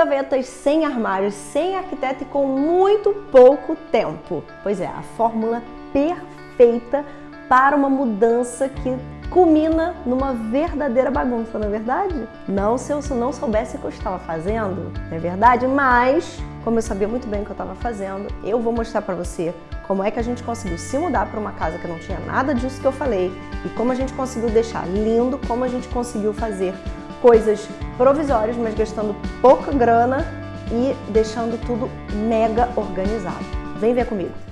gavetas, sem armários, sem arquiteto e com muito pouco tempo. Pois é, a fórmula perfeita para uma mudança que culmina numa verdadeira bagunça, não é verdade? Não se eu não soubesse o que eu estava fazendo, não é verdade? Mas, como eu sabia muito bem o que eu estava fazendo, eu vou mostrar para você como é que a gente conseguiu se mudar para uma casa que não tinha nada disso que eu falei e como a gente conseguiu deixar lindo, como a gente conseguiu fazer coisas provisórias, mas gastando pouca grana e deixando tudo mega organizado. Vem ver comigo!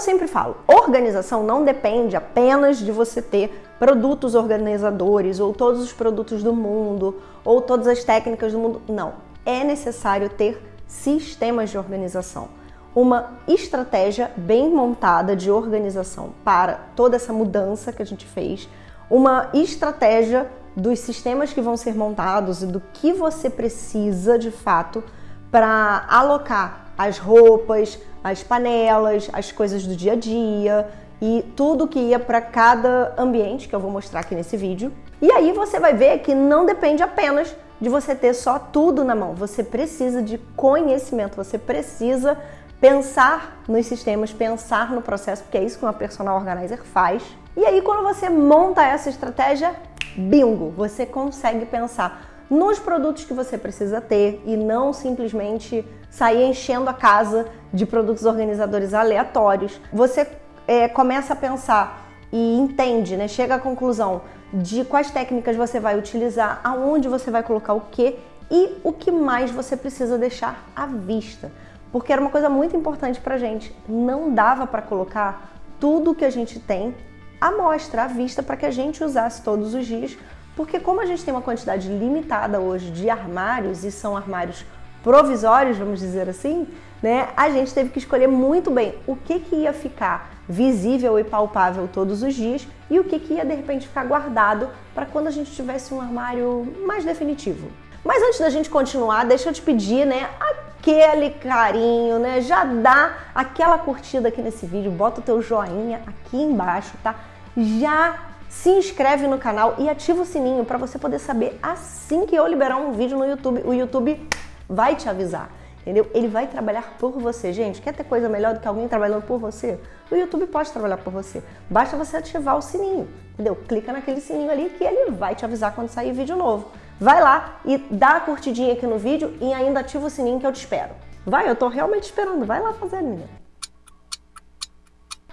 Eu sempre falo, organização não depende apenas de você ter produtos organizadores ou todos os produtos do mundo ou todas as técnicas do mundo. Não, é necessário ter sistemas de organização. Uma estratégia bem montada de organização para toda essa mudança que a gente fez, uma estratégia dos sistemas que vão ser montados e do que você precisa de fato para alocar as roupas, as panelas, as coisas do dia a dia e tudo que ia para cada ambiente que eu vou mostrar aqui nesse vídeo. E aí você vai ver que não depende apenas de você ter só tudo na mão. Você precisa de conhecimento, você precisa pensar nos sistemas, pensar no processo, porque é isso que uma personal organizer faz. E aí quando você monta essa estratégia, bingo, você consegue pensar nos produtos que você precisa ter e não simplesmente sair enchendo a casa de produtos organizadores aleatórios. Você é, começa a pensar e entende, né? chega à conclusão de quais técnicas você vai utilizar, aonde você vai colocar o que e o que mais você precisa deixar à vista. Porque era uma coisa muito importante pra gente. Não dava para colocar tudo que a gente tem à mostra, à vista, para que a gente usasse todos os dias. Porque como a gente tem uma quantidade limitada hoje de armários, e são armários provisórios, vamos dizer assim, né, a gente teve que escolher muito bem o que, que ia ficar visível e palpável todos os dias e o que, que ia de repente ficar guardado para quando a gente tivesse um armário mais definitivo. Mas antes da gente continuar, deixa eu te pedir, né, aquele carinho, né? Já dá aquela curtida aqui nesse vídeo, bota o teu joinha aqui embaixo, tá? Já se inscreve no canal e ativa o sininho para você poder saber assim que eu liberar um vídeo no YouTube. O YouTube vai te avisar, entendeu? Ele vai trabalhar por você. Gente, quer ter coisa melhor do que alguém trabalhando por você? O YouTube pode trabalhar por você. Basta você ativar o sininho, entendeu? Clica naquele sininho ali que ele vai te avisar quando sair vídeo novo. Vai lá e dá a curtidinha aqui no vídeo e ainda ativa o sininho que eu te espero. Vai, eu tô realmente esperando. Vai lá fazer, menina.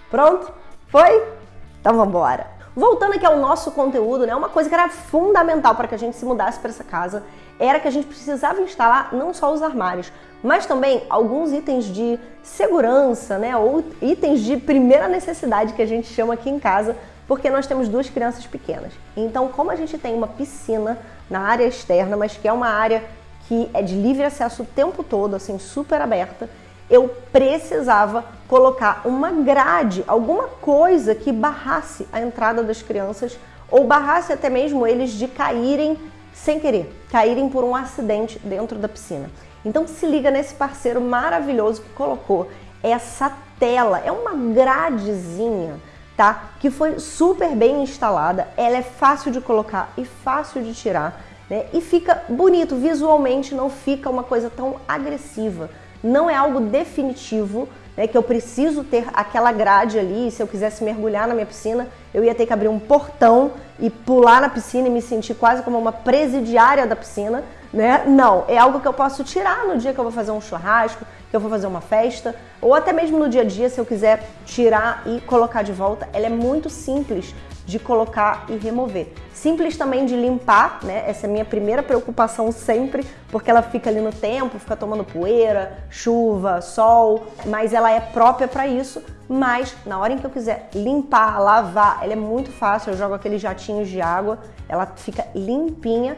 Pronto? Foi? Então vamos embora. Voltando aqui ao nosso conteúdo, né, uma coisa que era fundamental para que a gente se mudasse para essa casa era que a gente precisava instalar não só os armários, mas também alguns itens de segurança, né, ou itens de primeira necessidade que a gente chama aqui em casa, porque nós temos duas crianças pequenas. Então, como a gente tem uma piscina na área externa, mas que é uma área que é de livre acesso o tempo todo, assim, super aberta, eu precisava colocar uma grade, alguma coisa que barrasse a entrada das crianças ou barrasse até mesmo eles de caírem sem querer, caírem por um acidente dentro da piscina. Então se liga nesse parceiro maravilhoso que colocou essa tela, é uma gradezinha, tá? Que foi super bem instalada, ela é fácil de colocar e fácil de tirar, né? E fica bonito, visualmente não fica uma coisa tão agressiva não é algo definitivo, né, que eu preciso ter aquela grade ali, se eu quisesse mergulhar na minha piscina, eu ia ter que abrir um portão e pular na piscina e me sentir quase como uma presidiária da piscina, né? Não, é algo que eu posso tirar no dia que eu vou fazer um churrasco, que eu vou fazer uma festa, ou até mesmo no dia a dia, se eu quiser tirar e colocar de volta. Ela é muito simples de colocar e remover. Simples também de limpar, né? Essa é a minha primeira preocupação sempre, porque ela fica ali no tempo, fica tomando poeira, chuva, sol, mas ela é própria para isso. Mas na hora em que eu quiser limpar, lavar, ela é muito fácil. Eu jogo aqueles jatinhos de água, ela fica limpinha,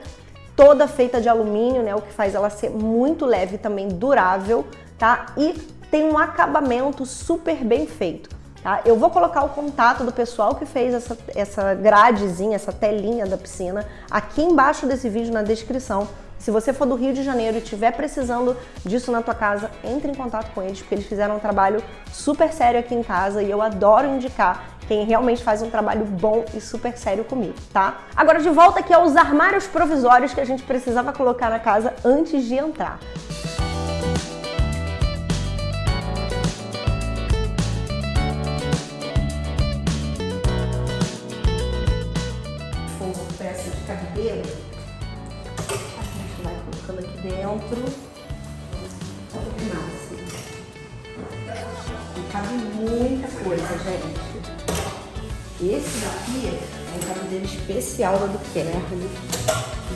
toda feita de alumínio, né? O que faz ela ser muito leve e também durável tá? E tem um acabamento super bem feito. Tá? Eu vou colocar o contato do pessoal que fez essa, essa gradezinha, essa telinha da piscina aqui embaixo desse vídeo na descrição. Se você for do Rio de Janeiro e estiver precisando disso na tua casa, entre em contato com eles, porque eles fizeram um trabalho super sério aqui em casa e eu adoro indicar quem realmente faz um trabalho bom e super sério comigo, tá? Agora de volta aqui aos armários provisórios que a gente precisava colocar na casa antes de entrar. Dentro. Que massa. E cabe muita coisa, gente. Esse daqui é um cabelo especial da Duquerme.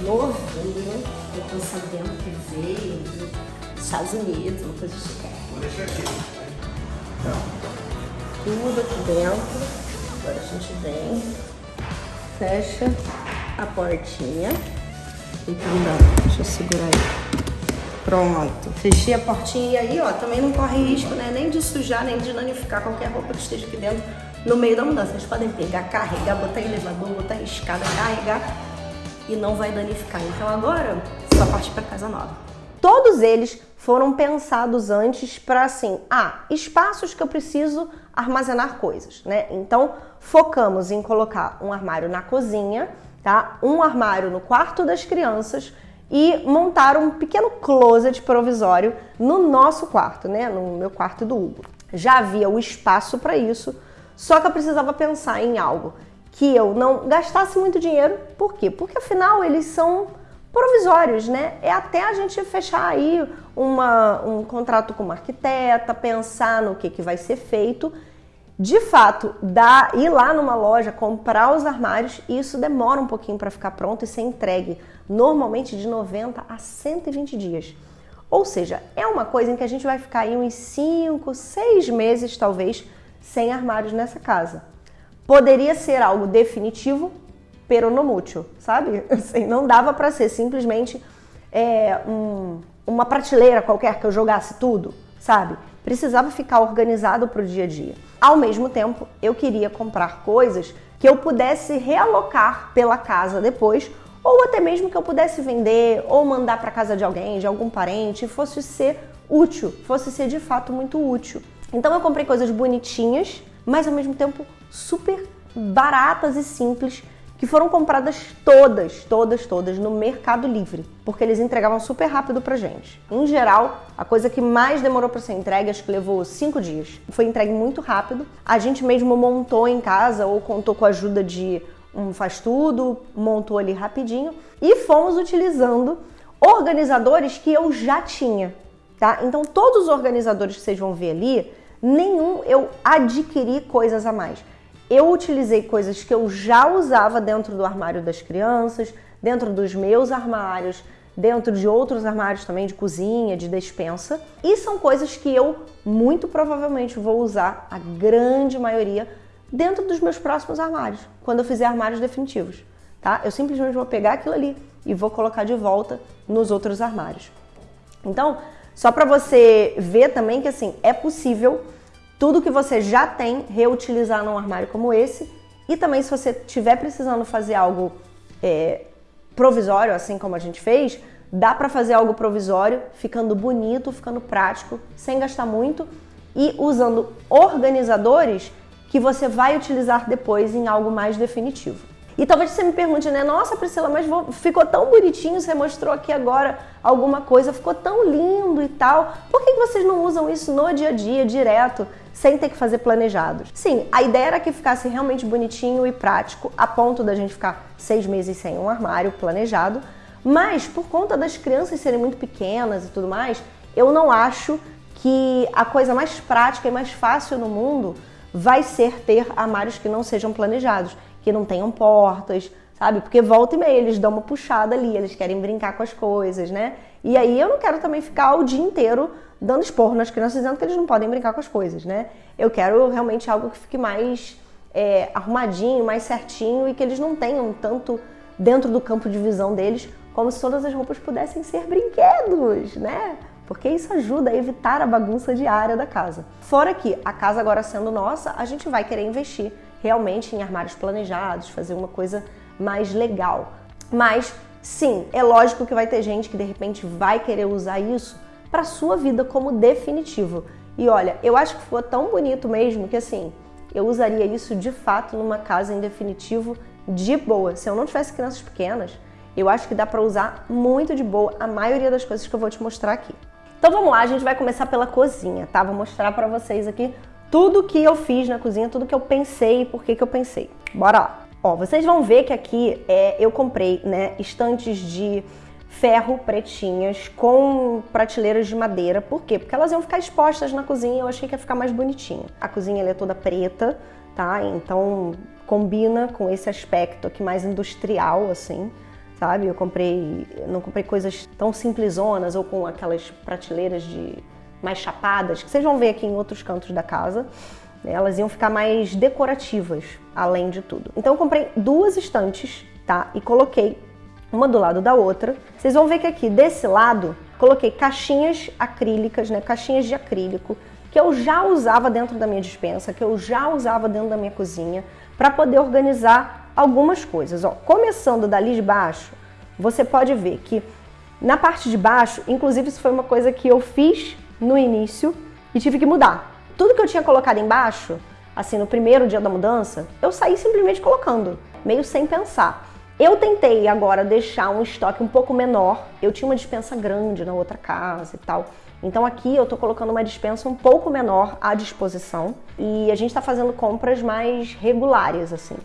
Novinho. Eu tô sabendo que veio dos Estados Unidos, uma coisa chique. Vou deixar aqui. Tudo aqui dentro. Agora a gente vem, fecha a portinha. Então dá, deixa eu segurar aí. Pronto, fechei a portinha e aí, ó, também não corre risco, né, nem de sujar, nem de danificar qualquer roupa que esteja aqui dentro no meio da mudança. Vocês podem pegar, carregar, botar em elevador, botar em escada, carregar e não vai danificar. Então agora, só partir para casa nova. Todos eles foram pensados antes para assim, ah, espaços que eu preciso armazenar coisas, né? Então, focamos em colocar um armário na cozinha, tá? Um armário no quarto das crianças e montar um pequeno closet provisório no nosso quarto, né? No meu quarto do Hugo. Já havia o espaço para isso, só que eu precisava pensar em algo que eu não gastasse muito dinheiro. Por quê? Porque afinal eles são provisórios, né? É até a gente fechar aí uma, um contrato com uma arquiteta, pensar no que, que vai ser feito de fato, dá, ir lá numa loja, comprar os armários, isso demora um pouquinho para ficar pronto e ser entregue, normalmente de 90 a 120 dias. Ou seja, é uma coisa em que a gente vai ficar aí uns 5, 6 meses talvez sem armários nessa casa. Poderia ser algo definitivo, pero no mútil, sabe? Assim, não dava para ser simplesmente é, um, uma prateleira qualquer que eu jogasse tudo, sabe? Precisava ficar organizado para o dia a dia. Ao mesmo tempo, eu queria comprar coisas que eu pudesse realocar pela casa depois, ou até mesmo que eu pudesse vender ou mandar para casa de alguém, de algum parente, fosse ser útil, fosse ser de fato muito útil. Então eu comprei coisas bonitinhas, mas ao mesmo tempo super baratas e simples que foram compradas todas, todas, todas no Mercado Livre, porque eles entregavam super rápido pra gente. Em geral, a coisa que mais demorou para ser entregue, acho que levou cinco dias. Foi entregue muito rápido. A gente mesmo montou em casa ou contou com a ajuda de um faz tudo, montou ali rapidinho e fomos utilizando organizadores que eu já tinha, tá? Então todos os organizadores que vocês vão ver ali, nenhum eu adquiri coisas a mais eu utilizei coisas que eu já usava dentro do armário das crianças, dentro dos meus armários, dentro de outros armários também de cozinha, de despensa, e são coisas que eu muito provavelmente vou usar a grande maioria dentro dos meus próximos armários, quando eu fizer armários definitivos, tá? Eu simplesmente vou pegar aquilo ali e vou colocar de volta nos outros armários. Então, só para você ver também que assim, é possível tudo que você já tem, reutilizar num armário como esse. E também, se você estiver precisando fazer algo é, provisório, assim como a gente fez, dá para fazer algo provisório, ficando bonito, ficando prático, sem gastar muito e usando organizadores que você vai utilizar depois em algo mais definitivo. E talvez você me pergunte, né? Nossa, Priscila, mas ficou tão bonitinho, você mostrou aqui agora alguma coisa, ficou tão lindo e tal. Por que vocês não usam isso no dia a dia, direto, sem ter que fazer planejados? Sim, a ideia era que ficasse realmente bonitinho e prático, a ponto da gente ficar seis meses sem um armário planejado. Mas por conta das crianças serem muito pequenas e tudo mais, eu não acho que a coisa mais prática e mais fácil no mundo vai ser ter armários que não sejam planejados que não tenham portas, sabe? Porque volta e meia eles dão uma puxada ali, eles querem brincar com as coisas, né? E aí eu não quero também ficar o dia inteiro dando esporro nas crianças dizendo que eles não podem brincar com as coisas, né? Eu quero realmente algo que fique mais é, arrumadinho, mais certinho e que eles não tenham tanto dentro do campo de visão deles como se todas as roupas pudessem ser brinquedos, né? Porque isso ajuda a evitar a bagunça diária da casa. Fora que a casa agora sendo nossa, a gente vai querer investir realmente em armários planejados, fazer uma coisa mais legal. Mas sim, é lógico que vai ter gente que de repente vai querer usar isso para sua vida como definitivo. E olha, eu acho que ficou tão bonito mesmo que assim, eu usaria isso de fato numa casa em definitivo de boa. Se eu não tivesse crianças pequenas, eu acho que dá para usar muito de boa a maioria das coisas que eu vou te mostrar aqui. Então vamos lá, a gente vai começar pela cozinha, tá? Vou mostrar para vocês aqui tudo que eu fiz na cozinha, tudo que eu pensei e por que que eu pensei. Bora lá! Ó, vocês vão ver que aqui é, eu comprei, né, estantes de ferro pretinhas com prateleiras de madeira. Por quê? Porque elas iam ficar expostas na cozinha eu achei que ia ficar mais bonitinho. A cozinha é toda preta, tá? Então combina com esse aspecto aqui mais industrial, assim sabe? Eu comprei, não comprei coisas tão simplesonas ou com aquelas prateleiras de mais chapadas, que vocês vão ver aqui em outros cantos da casa. Elas iam ficar mais decorativas, além de tudo. Então eu comprei duas estantes, tá? E coloquei uma do lado da outra. Vocês vão ver que aqui desse lado coloquei caixinhas acrílicas, né? Caixinhas de acrílico que eu já usava dentro da minha dispensa, que eu já usava dentro da minha cozinha, para poder organizar algumas coisas. Ó, começando dali de baixo, você pode ver que na parte de baixo, inclusive isso foi uma coisa que eu fiz no início e tive que mudar. Tudo que eu tinha colocado embaixo, assim, no primeiro dia da mudança, eu saí simplesmente colocando, meio sem pensar. Eu tentei agora deixar um estoque um pouco menor. Eu tinha uma dispensa grande na outra casa e tal. Então aqui eu tô colocando uma dispensa um pouco menor à disposição e a gente tá fazendo compras mais regulares, assim.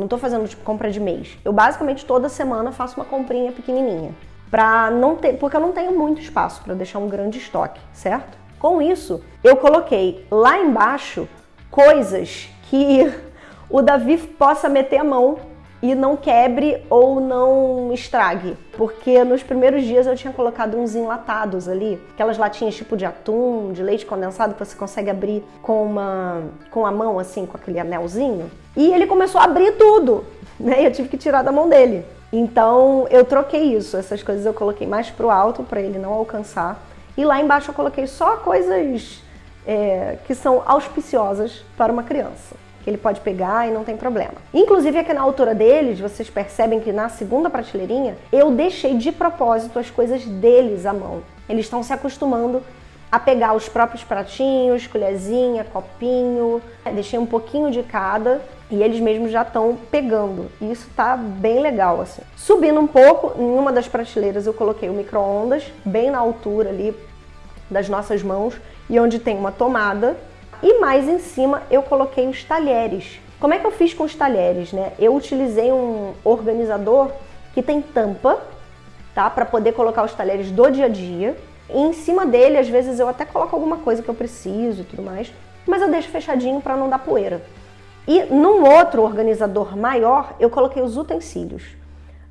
Não tô fazendo tipo compra de mês. Eu basicamente toda semana faço uma comprinha pequenininha, para não ter, porque eu não tenho muito espaço para deixar um grande estoque, certo? Com isso, eu coloquei lá embaixo coisas que o Davi possa meter a mão e não quebre ou não estrague. Porque nos primeiros dias eu tinha colocado uns enlatados ali, aquelas latinhas tipo de atum, de leite condensado que você consegue abrir com uma com a mão assim, com aquele anelzinho. E ele começou a abrir tudo, né? Eu tive que tirar da mão dele. Então eu troquei isso, essas coisas eu coloquei mais pro alto para ele não alcançar. E lá embaixo eu coloquei só coisas é, que são auspiciosas para uma criança que ele pode pegar e não tem problema. Inclusive aqui na altura deles, vocês percebem que na segunda prateleirinha, eu deixei de propósito as coisas deles à mão. Eles estão se acostumando a pegar os próprios pratinhos, colherzinha, copinho, deixei um pouquinho de cada e eles mesmos já estão pegando. E isso tá bem legal assim. Subindo um pouco, em uma das prateleiras eu coloquei o micro-ondas, bem na altura ali das nossas mãos, e onde tem uma tomada e mais em cima eu coloquei os talheres. Como é que eu fiz com os talheres, né? Eu utilizei um organizador que tem tampa, tá? Para poder colocar os talheres do dia a dia. E em cima dele, às vezes eu até coloco alguma coisa que eu preciso e tudo mais, mas eu deixo fechadinho para não dar poeira. E num outro organizador maior, eu coloquei os utensílios.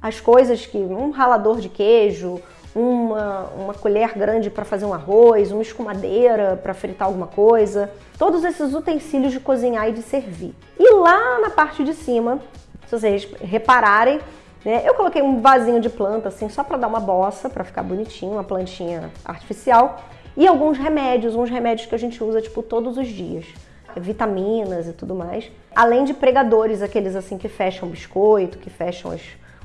As coisas que um ralador de queijo, uma, uma colher grande para fazer um arroz, uma escumadeira para fritar alguma coisa, todos esses utensílios de cozinhar e de servir. E lá na parte de cima, se vocês repararem, né, eu coloquei um vasinho de planta assim só para dar uma bossa, para ficar bonitinho, uma plantinha artificial, e alguns remédios, uns remédios que a gente usa tipo todos os dias vitaminas e tudo mais. Além de pregadores, aqueles assim que fecham biscoito, que fecham os,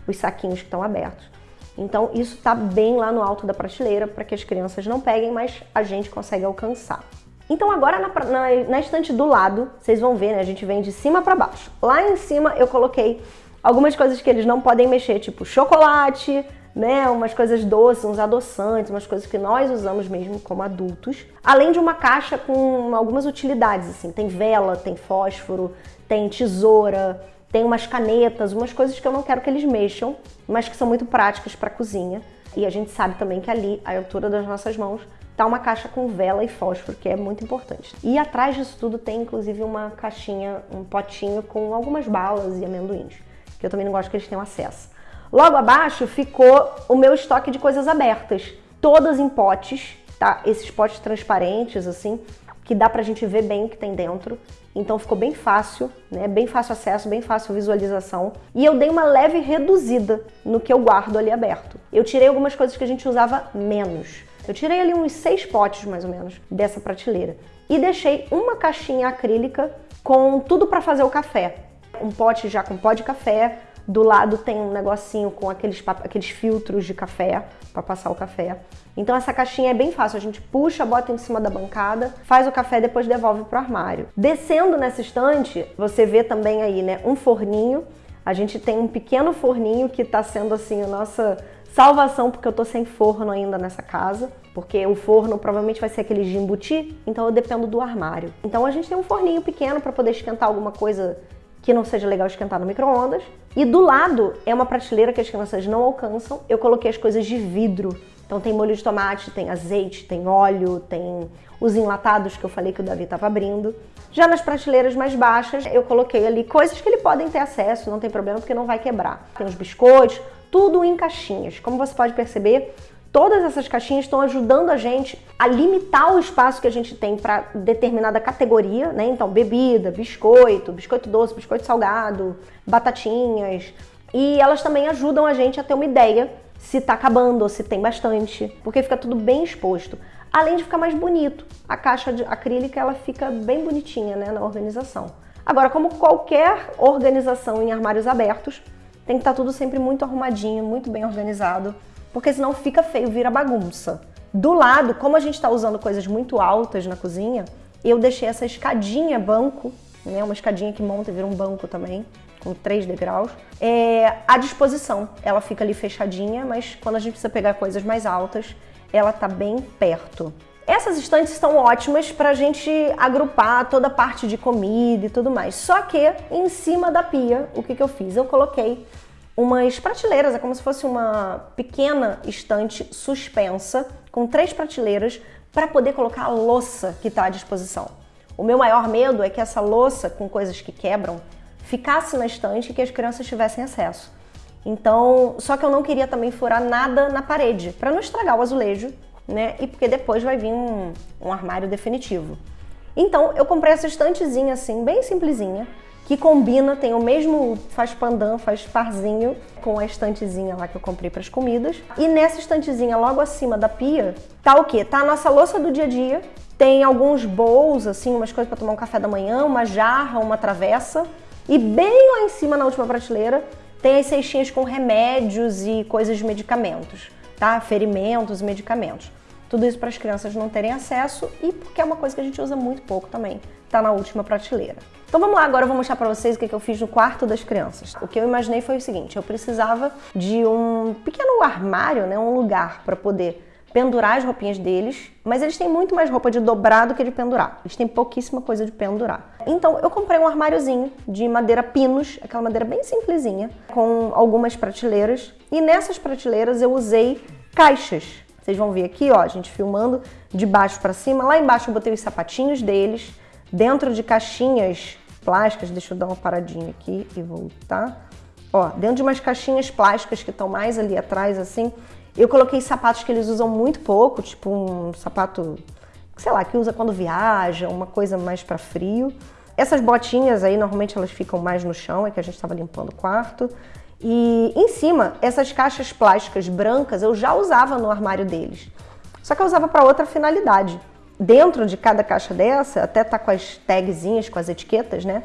os saquinhos que estão abertos. Então isso está bem lá no alto da prateleira para que as crianças não peguem, mas a gente consegue alcançar. Então agora na, na, na estante do lado, vocês vão ver, né? A gente vem de cima para baixo. Lá em cima eu coloquei algumas coisas que eles não podem mexer, tipo chocolate, né, umas coisas doces, uns adoçantes, umas coisas que nós usamos mesmo como adultos. Além de uma caixa com algumas utilidades, assim, tem vela, tem fósforo, tem tesoura, tem umas canetas, umas coisas que eu não quero que eles mexam, mas que são muito práticas para cozinha. E a gente sabe também que ali, à altura das nossas mãos, tá uma caixa com vela e fósforo, que é muito importante. E atrás disso tudo tem inclusive uma caixinha, um potinho com algumas balas e amendoins, que eu também não gosto que eles tenham acesso. Logo abaixo ficou o meu estoque de coisas abertas, todas em potes, tá? Esses potes transparentes assim, que dá pra gente ver bem o que tem dentro. Então ficou bem fácil, né? Bem fácil acesso, bem fácil visualização. E eu dei uma leve reduzida no que eu guardo ali aberto. Eu tirei algumas coisas que a gente usava menos. Eu tirei ali uns seis potes, mais ou menos, dessa prateleira. E deixei uma caixinha acrílica com tudo para fazer o café. Um pote já com pó de café, do lado tem um negocinho com aqueles, aqueles filtros de café para passar o café. Então essa caixinha é bem fácil, a gente puxa, bota em cima da bancada, faz o café e depois devolve pro armário. Descendo nessa estante, você vê também aí, né, um forninho. A gente tem um pequeno forninho que está sendo assim a nossa salvação porque eu tô sem forno ainda nessa casa, porque o forno provavelmente vai ser aquele de embutir, então eu dependo do armário. Então a gente tem um forninho pequeno para poder esquentar alguma coisa que não seja legal esquentar no micro-ondas. E do lado é uma prateleira que as crianças não alcançam. Eu coloquei as coisas de vidro. Então tem molho de tomate, tem azeite, tem óleo, tem os enlatados que eu falei que o Davi estava abrindo. Já nas prateleiras mais baixas, eu coloquei ali coisas que ele podem ter acesso, não tem problema porque não vai quebrar. Tem os biscoitos, tudo em caixinhas. Como você pode perceber, Todas essas caixinhas estão ajudando a gente a limitar o espaço que a gente tem para determinada categoria, né? Então, bebida, biscoito, biscoito doce, biscoito salgado, batatinhas. E elas também ajudam a gente a ter uma ideia se está acabando ou se tem bastante, porque fica tudo bem exposto. Além de ficar mais bonito. A caixa de acrílica ela fica bem bonitinha, né, na organização. Agora, como qualquer organização em armários abertos, tem que estar tá tudo sempre muito arrumadinho, muito bem organizado porque senão fica feio, vira bagunça. Do lado, como a gente está usando coisas muito altas na cozinha, eu deixei essa escadinha banco, né, uma escadinha que monta e vira um banco também, com três degraus, é, à disposição. Ela fica ali fechadinha, mas quando a gente precisa pegar coisas mais altas, ela tá bem perto. Essas estantes estão ótimas para a gente agrupar toda a parte de comida e tudo mais. Só que em cima da pia, o que, que eu fiz? Eu coloquei umas prateleiras, é como se fosse uma pequena estante suspensa com três prateleiras para poder colocar a louça que está à disposição. O meu maior medo é que essa louça com coisas que quebram ficasse na estante e que as crianças tivessem acesso. Então, só que eu não queria também furar nada na parede para não estragar o azulejo, né? E porque depois vai vir um, um armário definitivo. Então, eu comprei essa estantezinha assim, bem simplesinha, que combina, tem o mesmo, faz pandan, faz parzinho com a estantezinha lá que eu comprei para as comidas. E nessa estantezinha logo acima da pia, tá o quê? Tá a nossa louça do dia a dia, tem alguns bowls, assim, umas coisas para tomar um café da manhã, uma jarra, uma travessa. E bem lá em cima, na última prateleira, tem as cestinhas com remédios e coisas de medicamentos, tá? Ferimentos e medicamentos. Tudo isso para as crianças não terem acesso e porque é uma coisa que a gente usa muito pouco também. Tá na última prateleira. Então vamos lá, agora eu vou mostrar para vocês o que eu fiz no quarto das crianças. O que eu imaginei foi o seguinte, eu precisava de um pequeno armário, né, um lugar para poder pendurar as roupinhas deles, mas eles têm muito mais roupa de dobrar do que de pendurar. Eles têm pouquíssima coisa de pendurar. Então eu comprei um armáriozinho de madeira pinos, aquela madeira bem simplesinha, com algumas prateleiras, e nessas prateleiras eu usei caixas vocês vão ver aqui, ó, a gente filmando de baixo para cima. Lá embaixo eu botei os sapatinhos deles, dentro de caixinhas plásticas. Deixa eu dar uma paradinha aqui e voltar. Ó, dentro de umas caixinhas plásticas que estão mais ali atrás, assim, eu coloquei sapatos que eles usam muito pouco, tipo um sapato, sei lá, que usa quando viaja, uma coisa mais para frio. Essas botinhas aí, normalmente elas ficam mais no chão, é que a gente estava limpando o quarto. E em cima, essas caixas plásticas brancas eu já usava no armário deles. Só que eu usava para outra finalidade. Dentro de cada caixa dessa, até tá com as tagzinhas, com as etiquetas, né?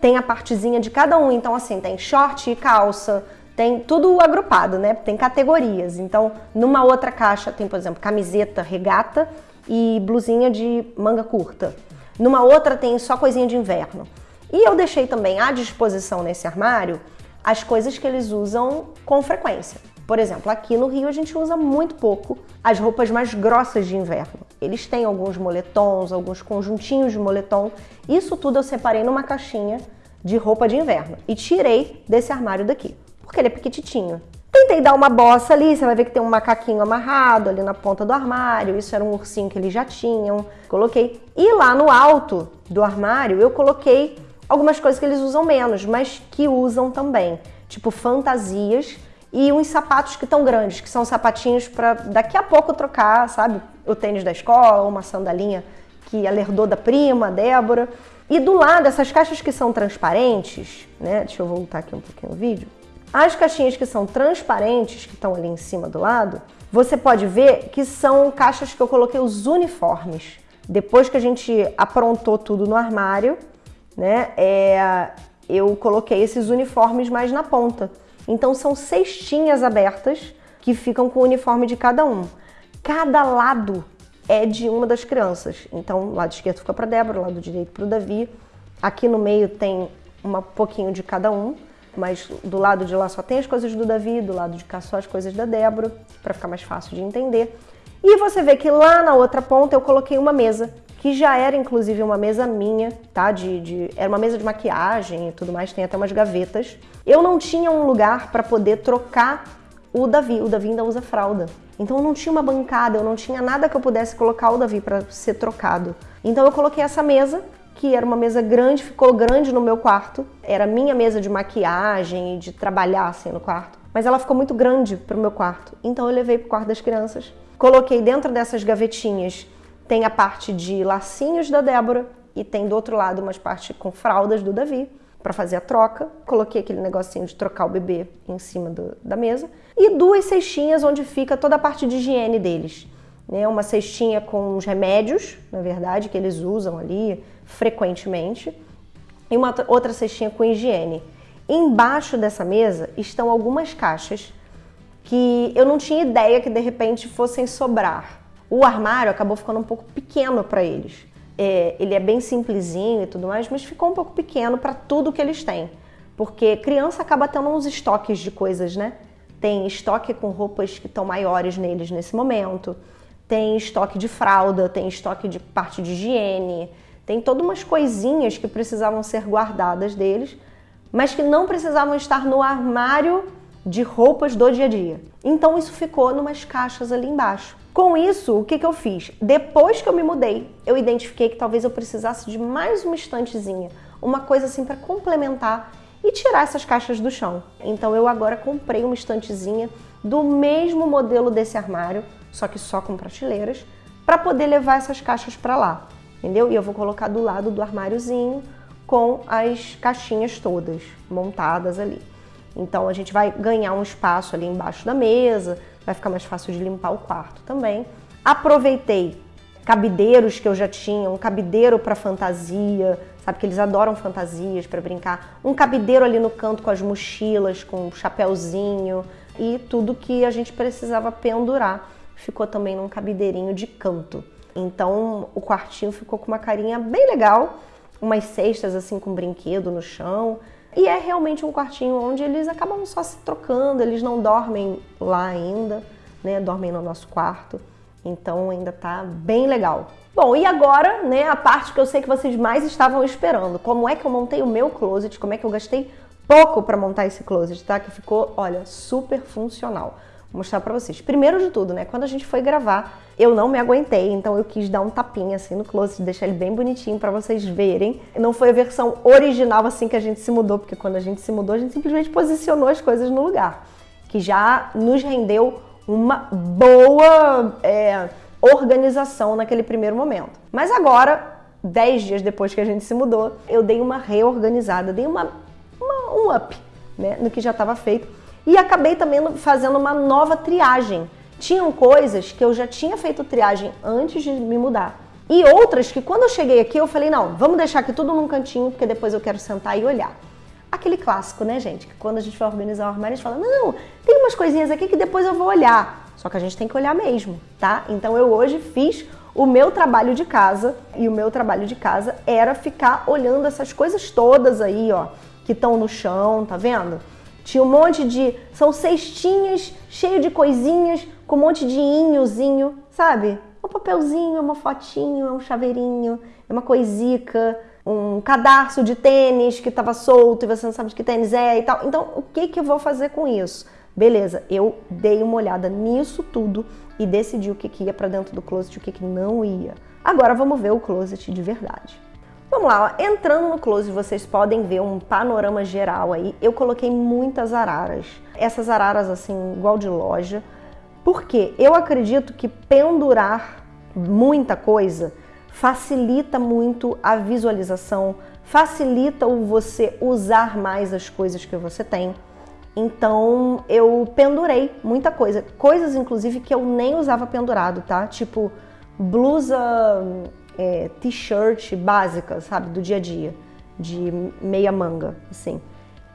Tem a partezinha de cada um. Então, assim, tem short e calça, tem tudo agrupado, né? Tem categorias. Então, numa outra caixa tem, por exemplo, camiseta, regata e blusinha de manga curta. Numa outra tem só coisinha de inverno. E eu deixei também à disposição nesse armário as coisas que eles usam com frequência. Por exemplo, aqui no Rio a gente usa muito pouco as roupas mais grossas de inverno. Eles têm alguns moletons, alguns conjuntinhos de moletom. Isso tudo eu separei numa caixinha de roupa de inverno e tirei desse armário daqui, porque ele é pequititinho. Tentei dar uma bossa ali, você vai ver que tem um macaquinho amarrado ali na ponta do armário. Isso era um ursinho que eles já tinham. Coloquei. E lá no alto do armário eu coloquei algumas coisas que eles usam menos, mas que usam também, tipo fantasias e uns sapatos que estão grandes, que são sapatinhos para daqui a pouco trocar, sabe? O tênis da escola, uma sandalinha que ela herdou da prima, Débora. E do lado, essas caixas que são transparentes, né? Deixa eu voltar aqui um pouquinho o vídeo. As caixinhas que são transparentes, que estão ali em cima do lado, você pode ver que são caixas que eu coloquei os uniformes. Depois que a gente aprontou tudo no armário, né, é, eu coloquei esses uniformes mais na ponta. Então são cestinhas abertas que ficam com o uniforme de cada um. Cada lado é de uma das crianças. Então, lado esquerdo fica para Débora, lado direito para o Davi. Aqui no meio tem um pouquinho de cada um, mas do lado de lá só tem as coisas do Davi, do lado de cá só as coisas da Débora, para ficar mais fácil de entender. E você vê que lá na outra ponta eu coloquei uma mesa, que já era inclusive uma mesa minha, tá? De, de, era uma mesa de maquiagem e tudo mais, tem até umas gavetas. Eu não tinha um lugar para poder trocar o Davi. O Davi ainda usa fralda. Então eu não tinha uma bancada, eu não tinha nada que eu pudesse colocar o Davi para ser trocado. Então eu coloquei essa mesa, que era uma mesa grande, ficou grande no meu quarto. Era minha mesa de maquiagem e de trabalhar assim no quarto. Mas ela ficou muito grande para o meu quarto. Então eu levei para o quarto das crianças. Coloquei dentro dessas gavetinhas, tem a parte de lacinhos da Débora e tem do outro lado umas partes com fraldas do Davi para fazer a troca. Coloquei aquele negocinho de trocar o bebê em cima do, da mesa. E duas cestinhas onde fica toda a parte de higiene deles. Né? Uma cestinha com os remédios, na verdade, que eles usam ali frequentemente. E uma outra cestinha com higiene. Embaixo dessa mesa estão algumas caixas que eu não tinha ideia que de repente fossem sobrar. O armário acabou ficando um pouco pequeno para eles é, ele é bem simplesinho e tudo mais, mas ficou um pouco pequeno para tudo que eles têm. Porque criança acaba tendo uns estoques de coisas, né? Tem estoque com roupas que estão maiores neles nesse momento, tem estoque de fralda, tem estoque de parte de higiene, tem todas umas coisinhas que precisavam ser guardadas deles, mas que não precisavam estar no armário de roupas do dia a dia. Então isso ficou numas caixas ali embaixo. Com isso, o que, que eu fiz? Depois que eu me mudei, eu identifiquei que talvez eu precisasse de mais uma estantezinha, uma coisa assim para complementar e tirar essas caixas do chão. Então eu agora comprei uma estantezinha do mesmo modelo desse armário, só que só com prateleiras, para poder levar essas caixas para lá, entendeu? E eu vou colocar do lado do armáriozinho com as caixinhas todas montadas ali. Então a gente vai ganhar um espaço ali embaixo da mesa, vai ficar mais fácil de limpar o quarto também. Aproveitei cabideiros que eu já tinha, um cabideiro para fantasia, sabe que eles adoram fantasias para brincar, um cabideiro ali no canto com as mochilas, com um chapéuzinho e tudo que a gente precisava pendurar ficou também num cabideirinho de canto. Então o quartinho ficou com uma carinha bem legal, umas cestas assim com brinquedo no chão e é realmente um quartinho onde eles acabam só se trocando, eles não dormem lá ainda, né? Dormem no nosso quarto. Então ainda tá bem legal. Bom, e agora, né, a parte que eu sei que vocês mais estavam esperando. Como é que eu montei o meu closet? Como é que eu gastei pouco para montar esse closet, tá? Que ficou, olha, super funcional. Vou mostrar para vocês. Primeiro de tudo, né, quando a gente foi gravar, eu não me aguentei, então eu quis dar um tapinha assim no closet, deixar ele bem bonitinho para vocês verem. Não foi a versão original assim que a gente se mudou, porque quando a gente se mudou, a gente simplesmente posicionou as coisas no lugar, que já nos rendeu uma boa é, organização naquele primeiro momento. Mas agora, dez dias depois que a gente se mudou, eu dei uma reorganizada, dei uma, uma um up né, no que já estava feito e acabei também fazendo uma nova triagem tinham coisas que eu já tinha feito triagem antes de me mudar. E outras que quando eu cheguei aqui eu falei, não, vamos deixar aqui tudo num cantinho, porque depois eu quero sentar e olhar. Aquele clássico, né, gente? Que quando a gente vai organizar o armário, a gente fala, não, tem umas coisinhas aqui que depois eu vou olhar. Só que a gente tem que olhar mesmo, tá? Então eu hoje fiz o meu trabalho de casa e o meu trabalho de casa era ficar olhando essas coisas todas aí, ó, que estão no chão, tá vendo? Tinha um monte de. São cestinhas cheio de coisinhas, com um monte de inhozinho, sabe? Um papelzinho, uma fotinho, um chaveirinho, uma coisica, um cadarço de tênis que estava solto e você não sabe de que tênis é e tal. Então, o que, que eu vou fazer com isso? Beleza, eu dei uma olhada nisso tudo e decidi o que, que ia para dentro do closet e o que, que não ia. Agora vamos ver o closet de verdade. Vamos lá, ó. entrando no closet vocês podem ver um panorama geral aí. Eu coloquei muitas araras. Essas araras assim, igual de loja. Porque eu acredito que pendurar muita coisa facilita muito a visualização, facilita o você usar mais as coisas que você tem. Então eu pendurei muita coisa. Coisas, inclusive, que eu nem usava pendurado, tá? Tipo, blusa, é, t-shirt básica, sabe? Do dia a dia. De meia manga, assim.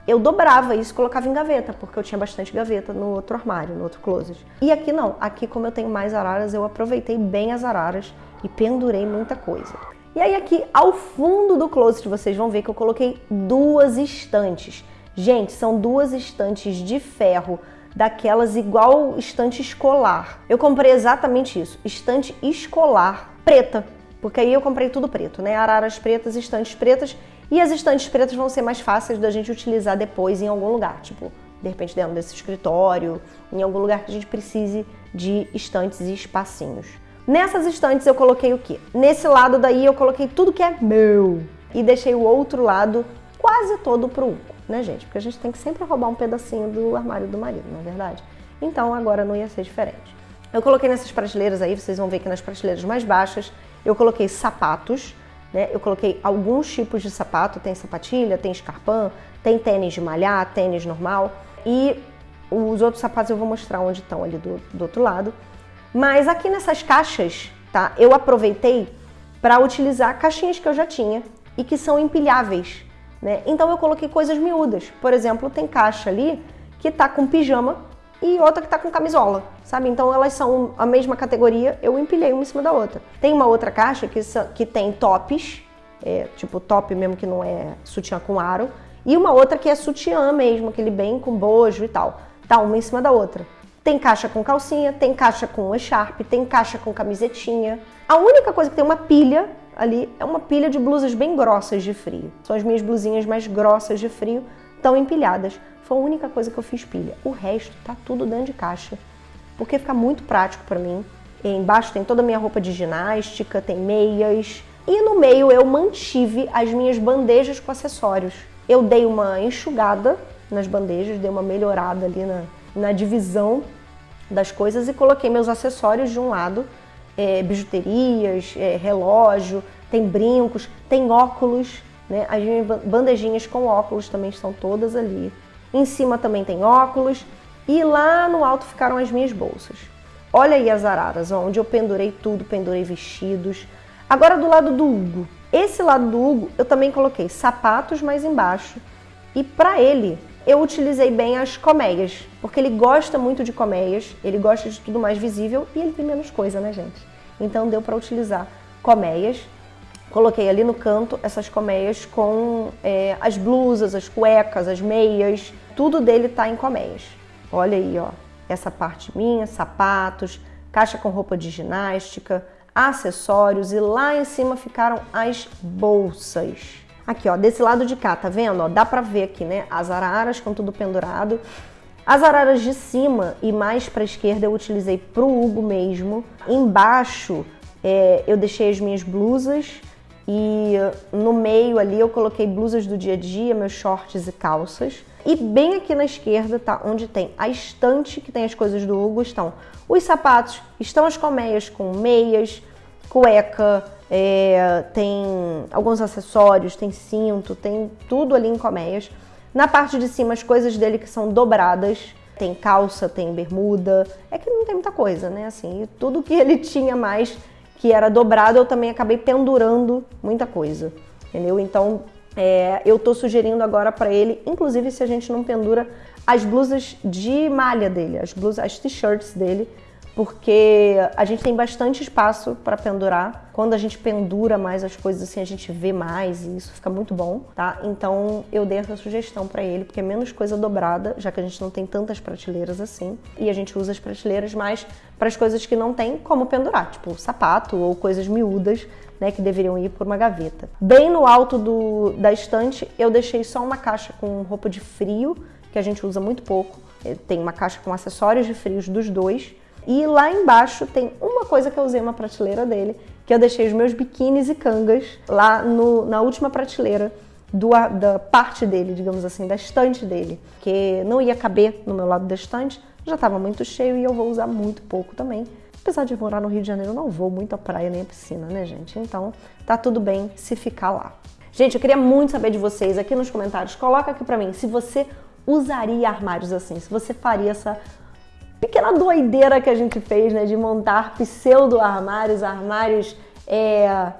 Eu dobrava isso e colocava em gaveta, porque eu tinha bastante gaveta no outro armário, no outro closet. E aqui não. Aqui, como eu tenho mais araras, eu aproveitei bem as araras e pendurei muita coisa. E aí aqui ao fundo do closet vocês vão ver que eu coloquei duas estantes. Gente, são duas estantes de ferro, daquelas igual estante escolar. Eu comprei exatamente isso, estante escolar preta, porque aí eu comprei tudo preto, né? Araras pretas, estantes pretas, e as estantes pretas vão ser mais fáceis da gente utilizar depois em algum lugar, tipo, de repente dentro desse escritório, em algum lugar que a gente precise de estantes e espacinhos. Nessas estantes eu coloquei o quê? Nesse lado daí eu coloquei tudo que é meu e deixei o outro lado quase todo pro Hugo, né, gente? Porque a gente tem que sempre roubar um pedacinho do armário do marido, não é verdade? Então agora não ia ser diferente. Eu coloquei nessas prateleiras aí, vocês vão ver que nas prateleiras mais baixas eu coloquei sapatos, né? Eu coloquei alguns tipos de sapato, tem sapatilha, tem escarpão, tem tênis de malhar, tênis normal e os outros sapatos eu vou mostrar onde estão ali do, do outro lado. Mas aqui nessas caixas, tá? Eu aproveitei para utilizar caixinhas que eu já tinha e que são empilháveis, né? Então eu coloquei coisas miúdas. Por exemplo, tem caixa ali que tá com pijama e outra que tá com camisola, sabe? Então elas são a mesma categoria, eu empilhei uma em cima da outra. Tem uma outra caixa que, que tem tops, é, tipo top mesmo que não é sutiã com aro, e uma outra que é sutiã mesmo, aquele bem com bojo e tal. Tá uma em cima da outra. Tem caixa com calcinha, tem caixa com echarpe, tem caixa com camisetinha. A única coisa que tem uma pilha ali é uma pilha de blusas bem grossas de frio. São as minhas blusinhas mais grossas de frio, estão empilhadas. Foi a única coisa que eu fiz pilha. O resto tá tudo dentro de caixa, porque fica muito prático para mim. E embaixo tem toda a minha roupa de ginástica, tem meias. E no meio eu mantive as minhas bandejas com acessórios. Eu dei uma enxugada nas bandejas, dei uma melhorada ali na, na divisão das coisas e coloquei meus acessórios de um lado, é, bijuterias, é, relógio, tem brincos, tem óculos, né? As bandejinhas com óculos também estão todas ali. Em cima também tem óculos e lá no alto ficaram as minhas bolsas. Olha aí as araras, onde eu pendurei tudo, pendurei vestidos. Agora do lado do Hugo. Esse lado do Hugo eu também coloquei sapatos mais embaixo e para ele eu utilizei bem as colmeias, porque ele gosta muito de colmeias, ele gosta de tudo mais visível e ele tem menos coisa, né, gente? Então deu para utilizar colmeias. Coloquei ali no canto essas colmeias com é, as blusas, as cuecas, as meias, tudo dele tá em colmeias. Olha aí, ó, essa parte minha, sapatos, caixa com roupa de ginástica, acessórios e lá em cima ficaram as bolsas. Aqui, ó, desse lado de cá, tá vendo? Ó, dá pra ver aqui, né? As araras com tudo pendurado. As araras de cima e mais pra esquerda eu utilizei pro Hugo mesmo. Embaixo é, eu deixei as minhas blusas e no meio ali eu coloquei blusas do dia a dia, meus shorts e calças. E bem aqui na esquerda, tá? Onde tem a estante que tem as coisas do Hugo, estão os sapatos, estão as colmeias com meias, cueca, é, tem alguns acessórios, tem cinto, tem tudo ali em colmeias. Na parte de cima, as coisas dele que são dobradas, tem calça, tem bermuda, é que não tem muita coisa, né? Assim, tudo que ele tinha mais que era dobrado, eu também acabei pendurando muita coisa, entendeu? Então, é, eu tô sugerindo agora para ele, inclusive se a gente não pendura as blusas de malha dele, as blusas, as t-shirts dele, porque a gente tem bastante espaço para pendurar. Quando a gente pendura mais as coisas assim, a gente vê mais e isso fica muito bom, tá? Então eu dei essa sugestão para ele, porque é menos coisa dobrada, já que a gente não tem tantas prateleiras assim, e a gente usa as prateleiras mais para as coisas que não tem como pendurar, tipo sapato ou coisas miúdas, né, que deveriam ir por uma gaveta. Bem no alto do, da estante, eu deixei só uma caixa com roupa de frio, que a gente usa muito pouco. Tem uma caixa com acessórios de frios dos dois e lá embaixo tem uma coisa que eu usei uma prateleira dele, que eu deixei os meus biquínis e cangas lá no, na última prateleira do, da parte dele, digamos assim, da estante dele, que não ia caber no meu lado da estante, já estava muito cheio e eu vou usar muito pouco também. Apesar de morar no Rio de Janeiro, eu não vou muito à praia nem à piscina, né, gente? Então, tá tudo bem se ficar lá. Gente, eu queria muito saber de vocês aqui nos comentários. Coloca aqui pra mim se você usaria armários assim, se você faria essa pequena doideira que a gente fez, né, de montar pseudo armários, armários é,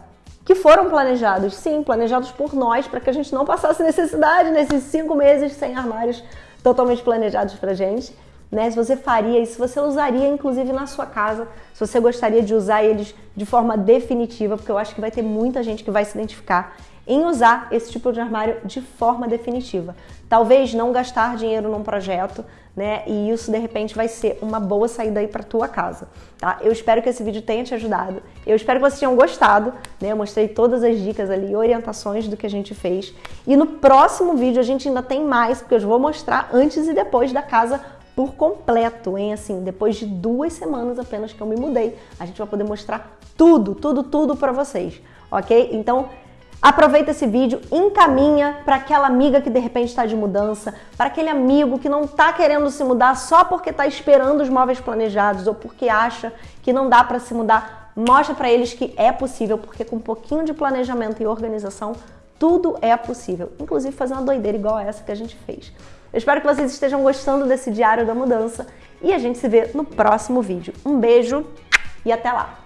que foram planejados, sim, planejados por nós, para que a gente não passasse necessidade nesses cinco meses sem armários totalmente planejados pra gente. Né? Se você faria isso, se você usaria inclusive na sua casa, se você gostaria de usar eles de forma definitiva, porque eu acho que vai ter muita gente que vai se identificar em usar esse tipo de armário de forma definitiva. Talvez não gastar dinheiro num projeto, né? E isso de repente vai ser uma boa saída aí para tua casa, tá? Eu espero que esse vídeo tenha te ajudado. Eu espero que vocês tenham gostado, né? Eu mostrei todas as dicas ali, orientações do que a gente fez. E no próximo vídeo a gente ainda tem mais, porque eu vou mostrar antes e depois da casa por completo, hein? Assim, depois de duas semanas apenas que eu me mudei, a gente vai poder mostrar tudo, tudo, tudo para vocês, ok? Então Aproveita esse vídeo, encaminha para aquela amiga que de repente está de mudança, para aquele amigo que não está querendo se mudar só porque está esperando os móveis planejados ou porque acha que não dá para se mudar. Mostra para eles que é possível, porque com um pouquinho de planejamento e organização, tudo é possível. Inclusive fazer uma doideira igual essa que a gente fez. Eu espero que vocês estejam gostando desse diário da mudança e a gente se vê no próximo vídeo. Um beijo e até lá!